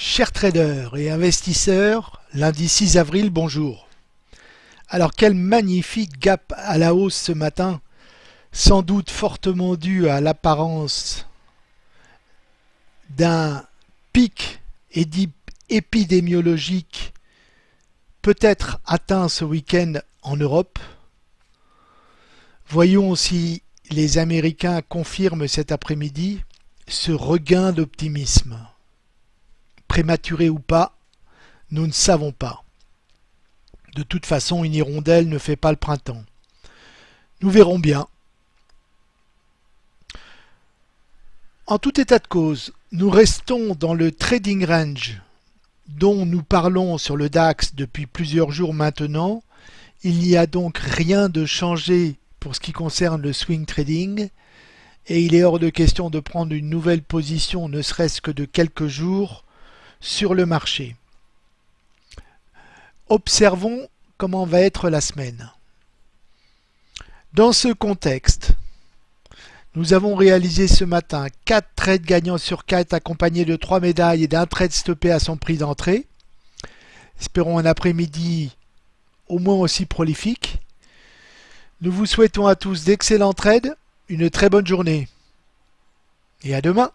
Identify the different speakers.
Speaker 1: Chers traders et investisseurs, lundi 6 avril, bonjour. Alors quel magnifique gap à la hausse ce matin, sans doute fortement dû à l'apparence d'un pic épidémiologique peut-être atteint ce week-end en Europe. Voyons si les Américains confirment cet après-midi ce regain d'optimisme prématuré ou pas, nous ne savons pas. De toute façon, une hirondelle ne fait pas le printemps. Nous verrons bien. En tout état de cause, nous restons dans le trading range dont nous parlons sur le DAX depuis plusieurs jours maintenant. Il n'y a donc rien de changé pour ce qui concerne le swing trading et il est hors de question de prendre une nouvelle position ne serait-ce que de quelques jours sur le marché. Observons comment va être la semaine. Dans ce contexte, nous avons réalisé ce matin 4 trades gagnants sur 4 accompagnés de 3 médailles et d'un trade stoppé à son prix d'entrée. Espérons un après-midi au moins aussi prolifique. Nous vous souhaitons à tous d'excellents trades, une très bonne journée et à demain